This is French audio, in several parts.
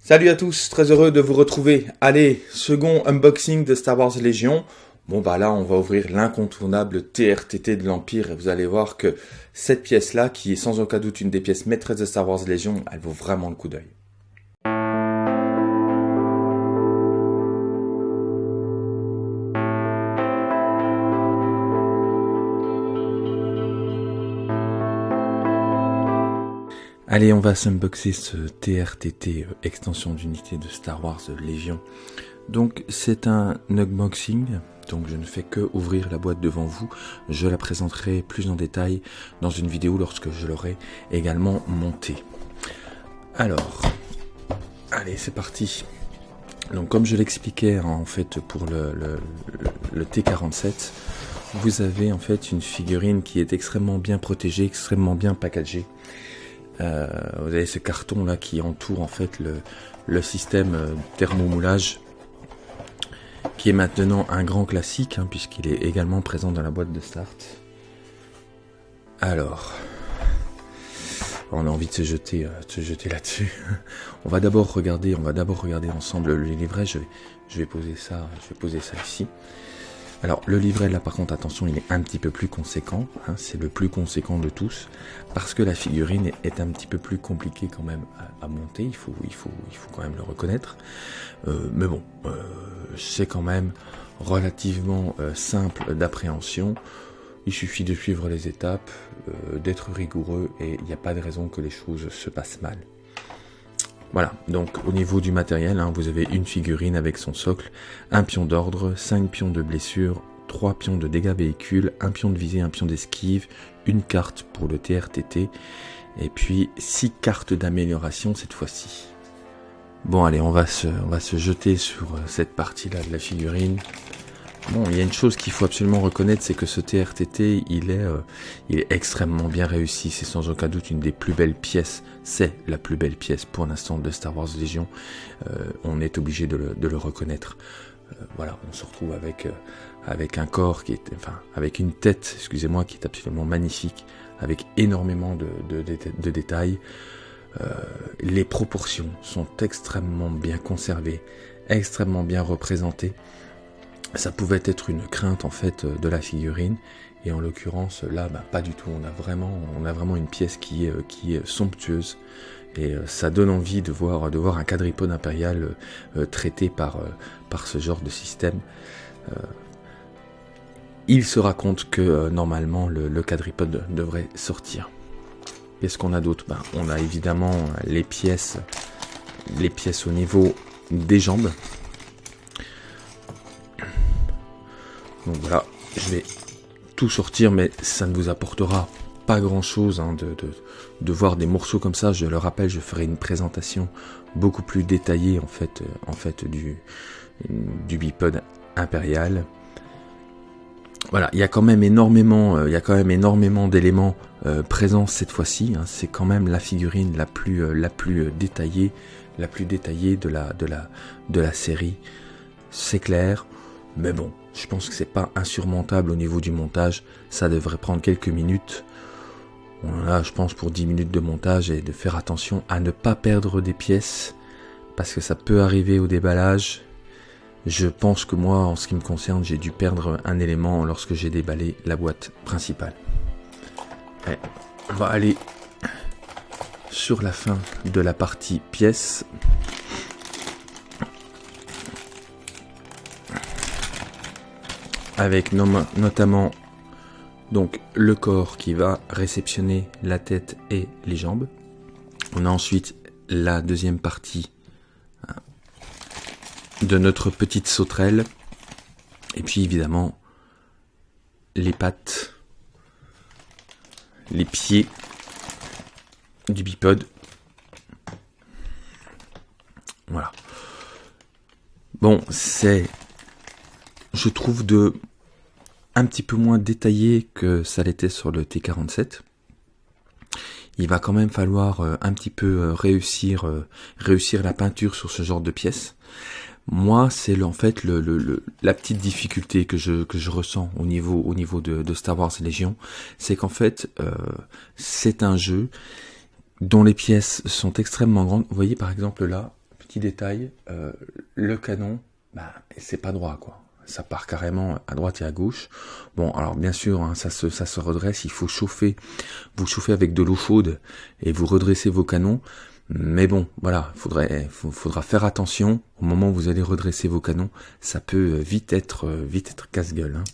Salut à tous, très heureux de vous retrouver. Allez, second unboxing de Star Wars Légion. Bon bah là on va ouvrir l'incontournable TRTT de l'Empire et vous allez voir que cette pièce là, qui est sans aucun doute une des pièces maîtresses de Star Wars Légion, elle vaut vraiment le coup d'œil. Allez, on va s'unboxer ce TRTT, euh, extension d'unité de Star Wars Légion. Donc c'est un unboxing, donc je ne fais que ouvrir la boîte devant vous. Je la présenterai plus en détail dans une vidéo lorsque je l'aurai également montée. Alors, allez c'est parti. Donc comme je l'expliquais en fait pour le, le T47, vous avez en fait une figurine qui est extrêmement bien protégée, extrêmement bien packagée. Euh, vous avez ce carton là qui entoure en fait le, le système euh, thermomoulage qui est maintenant un grand classique hein, puisqu'il est également présent dans la boîte de start. Alors, on a envie de se jeter, euh, se jeter là-dessus. on va d'abord regarder, on va d'abord regarder ensemble le livret. Je vais, je vais poser ça, je vais poser ça ici. Alors le livret là par contre attention il est un petit peu plus conséquent, hein, c'est le plus conséquent de tous, parce que la figurine est un petit peu plus compliquée quand même à, monter, il faut, il, faut, il faut quand même le reconnaître. Euh, mais bon, euh, c'est quand même relativement euh, simple d'appréhension, il suffit de suivre les étapes, d'être rigoureux et il n'y a pas de raison que les choses se passent mal. Voilà, donc au niveau du matériel, hein, vous avez une figurine avec son socle, un pion d'ordre, 5 pions de blessure, 3 pions de dégâts véhicules, un pion de visée, un pion d'esquive, une carte pour le TRTT, et puis 6 cartes d'amélioration cette fois-ci. Bon allez, on va, se, on va se jeter sur euh, cette partie-là de la figurine. Bon, il y a une chose qu'il faut absolument reconnaître, c'est que ce TRTT, il est, euh, il est extrêmement bien réussi. C'est sans aucun doute une des plus belles pièces. C'est la plus belle pièce pour l'instant de Star Wars Legion. Euh, on est obligé de le, de le reconnaître. Euh, voilà, on se retrouve avec, avec un corps qui est, enfin, avec une tête, excusez-moi, qui est absolument magnifique, avec énormément de, de, de détails. les proportions sont extrêmement bien conservées, extrêmement bien représentées ça pouvait être une crainte en fait de la figurine. Et en l'occurrence là bah, pas du tout. On a vraiment on a vraiment une pièce qui est, qui est somptueuse. Et euh, ça donne envie de voir de voir un quadripode impérial euh, traité par euh, par ce genre de système. Il se raconte que normalement le, quadripode devrait sortir. Qu'est-ce qu'on a d'autre? Bah, on a évidemment les pièces les pièces au niveau des jambes Donc voilà, je vais tout sortir, mais ça ne vous apportera pas grand chose hein, de, voir des morceaux comme ça. Je le rappelle, je ferai une présentation beaucoup plus détaillée en fait, euh, en fait du, du bipod impérial. Voilà, il y a quand même énormément, euh, il y quand même énormément d'éléments euh, présents cette fois-ci. Hein. C'est quand même la figurine la plus, la plus détaillée, la plus détaillée de la, de la, de la série. C'est clair, mais bon, je pense que c'est pas insurmontable au niveau du montage. Ça devrait prendre quelques minutes. Voilà, je pense pour 10 minutes de montage et de faire attention à ne pas perdre des pièces parce que ça peut arriver au déballage. Je pense que moi, en ce qui me concerne, j'ai dû perdre un élément lorsque j'ai déballé la boîte principale. on va aller sur la fin de la partie pièces. Avec notamment donc le corps qui va réceptionner la tête et les jambes. On a ensuite la deuxième partie hein, de notre petite sauterelle. Et puis évidemment les pattes, les pieds du bipode. Voilà. Bon, c'est, je trouve, de un petit peu moins détaillé que ça l'était sur le T47. Il va quand même falloir euh, un petit peu euh, réussir euh, réussir la peinture sur ce genre de pièces. Moi, c'est en fait la petite difficulté que je, que je ressens au niveau, au niveau de, Star Wars Légion, c'est qu'en fait, c'est un jeu dont les pièces sont extrêmement grandes. Vous voyez par exemple là, petit détail, le canon, bah, c'est pas droit quoi. Ça part carrément à droite et à gauche. Bon, alors bien sûr, hein, ça, se, redresse. Il faut chauffer. Vous chauffez avec de l'eau chaude et vous redressez vos canons. Mais bon, voilà, faudrait, faudra faire attention au moment où vous allez redresser vos canons. Ça peut vite être, vite être casse-gueule. Hein.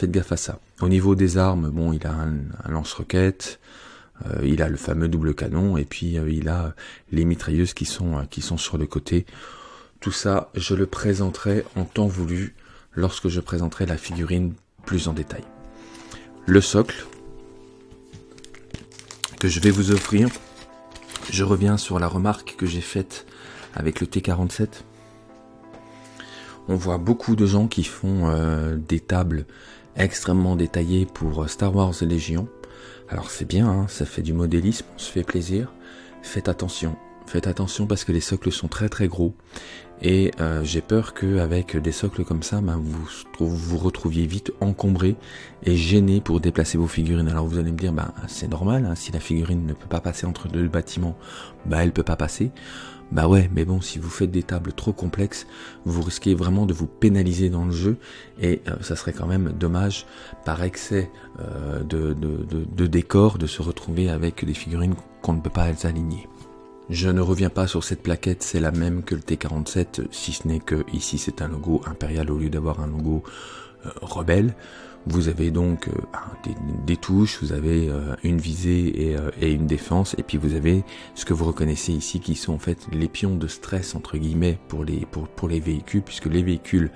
Faites gaffe à ça. Au niveau des armes, bon, il a un, lance-roquette, euh, il a le fameux double canon, et puis euh, il a les mitrailleuses qui sont, euh, qui sont sur le côté. Tout ça, je le présenterai en temps voulu lorsque je présenterai la figurine plus en détail. Le socle que je vais vous offrir je reviens sur la remarque que j'ai faite avec le T47. On voit beaucoup de gens qui font euh, des tables extrêmement détaillées pour euh, Star Wars et Légion. Alors c'est bien, hein, ça fait du modélisme, on se fait plaisir. Faites attention, faites attention parce que les socles sont très très gros et euh, j'ai peur qu'avec des socles comme ça, ben, vous vous retrouviez vite encombré et gêné pour déplacer vos figurines. Alors vous allez me dire, ben, c'est normal, hein, si la figurine ne peut pas passer entre deux bâtiments, ben, elle peut pas passer. Bah ouais, mais bon, si vous faites des tables trop complexes, vous risquez vraiment de vous pénaliser dans le jeu et euh, ça serait quand même dommage par excès euh, de, de, de, de décor de se retrouver avec des figurines qu'on ne peut pas aligner. Je ne reviens pas sur cette plaquette, c'est la même que le T47, si ce n'est que ici c'est un logo impérial au lieu d'avoir un logo euh, rebelle. Vous avez donc euh, des, touches, vous avez euh, une visée et, une défense, et puis vous avez ce que vous reconnaissez ici qui sont en fait les pions de stress entre guillemets pour les, pour, pour les véhicules, puisque les véhicules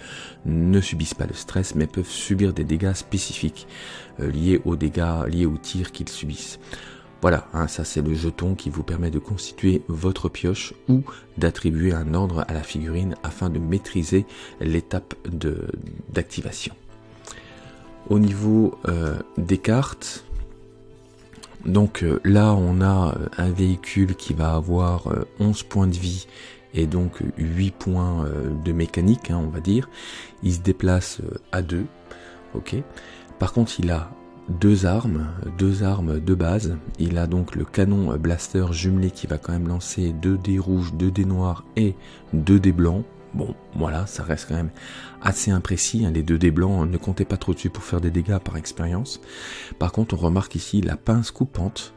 ne subissent pas le stress, mais peuvent subir des dégâts spécifiques liés aux dégâts, liés aux tirs qu'ils subissent. Voilà, hein, ça c'est le jeton qui vous permet de constituer votre pioche ou d'attribuer un ordre à la figurine afin de maîtriser l'étape d'activation. Au niveau euh, des cartes, donc euh, là on a euh, un véhicule qui va avoir 11 points de vie et donc 8 points de mécanique, hein, on va dire. Il se déplace à 2, ok. Par contre il a deux armes, deux armes de base. Il a donc le canon blaster jumelé qui va quand même lancer deux dés rouges, deux dés noirs et deux dés blancs. Bon, voilà, ça reste quand même assez imprécis. Hein. Les deux dés blancs, ne comptez pas trop dessus pour faire des dégâts par expérience. Par contre, on remarque ici la pince coupante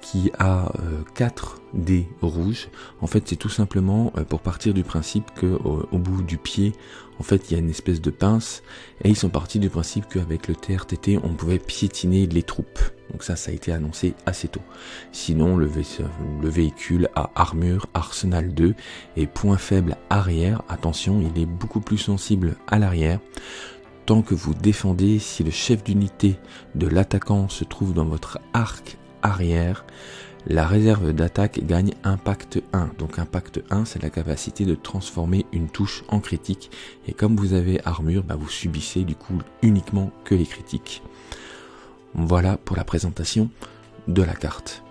qui a 4 euh, dés rouges. En fait, c'est tout simplement euh, pour partir du principe que au, bout du pied, en fait, il y a une espèce de pince et ils sont partis du principe qu'avec le TRTT, on pouvait piétiner les troupes. Donc ça, ça a été annoncé assez tôt. Sinon, le, le véhicule a armure Arsenal 2 et point faible arrière. Attention, il est beaucoup plus sensible à l'arrière tant que vous défendez, si le chef d'unité de l'attaquant se trouve dans votre arc arrière, la réserve d'attaque gagne impact 1. Donc impact 1, c'est la capacité de transformer une touche en critique. Et comme vous avez armure, bah, vous subissez du coup uniquement que les critiques. Voilà pour la présentation de la carte.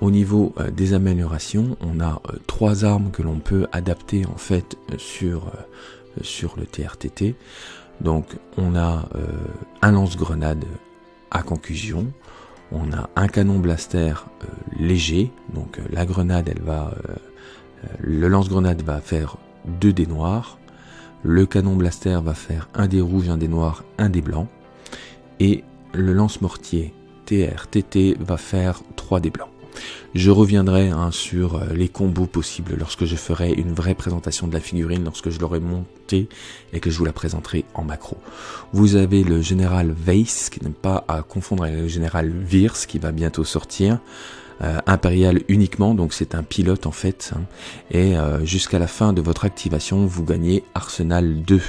Au niveau euh, des améliorations, on a euh, trois armes que l'on peut adapter en fait sur, euh, sur le TRTT. Donc on a un lance-grenade à conclusion, on a un canon blaster euh, léger, donc euh, la grenade, elle va, euh, le lance-grenade va faire deux dés noirs, le canon blaster va faire un dé rouge, un dé noir, un dé blanc, et le lance-mortier TR TT va faire trois dés blancs. Je reviendrai hein, sur euh, les combos possibles lorsque je ferai une vraie présentation de la figurine, lorsque je l'aurai montée et que je vous la présenterai en macro. Vous avez le général Weiss, qui n'est pas à confondre avec le général Virs, qui va bientôt sortir. Euh, impérial uniquement, donc c'est un pilote en fait. Hein. et euh, jusqu'à la fin de votre activation, vous gagnez Arsenal 2.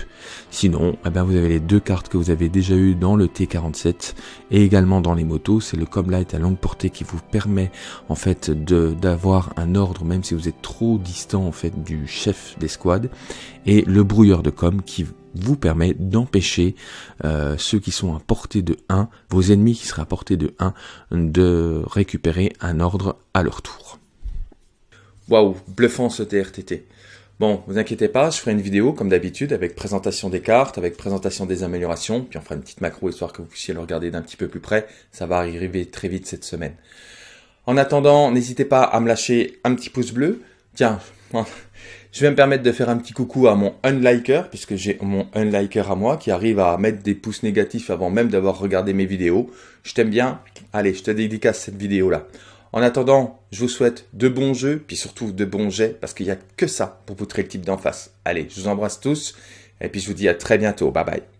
Sinon, eh ben, vous avez les deux cartes que vous avez déjà eues dans le T47 et également dans les motos. C'est le Comlight à longue portée qui vous permet en fait d'avoir un ordre même si vous êtes trop distant en fait du chef des squads et le brouilleur de com qui vous permet d'empêcher euh, ceux qui sont à portée de 1, vos ennemis qui seraient à portée de 1, de récupérer un ordre à leur tour. Waouh, bluffant ce TRTT. Bon, vous inquiétez pas, je ferai une vidéo comme d'habitude avec présentation des cartes, avec présentation des améliorations, puis on fera une petite macro histoire que vous puissiez le regarder d'un petit peu plus près. Ça va arriver très vite cette semaine. En attendant, n'hésitez pas à me lâcher un petit pouce bleu. Tiens, je vais me permettre de faire un petit coucou à mon unliker, puisque j'ai mon unliker à moi qui arrive à mettre des pouces négatifs avant même d'avoir regardé mes vidéos. Je t'aime bien. Allez, je te dédicace cette vidéo-là. En attendant, je vous souhaite de bons jeux, puis surtout de bons jets, parce qu'il n'y a que ça pour poutrer le type d'en face. Allez, je vous embrasse tous, et puis je vous dis à très bientôt. Bye bye.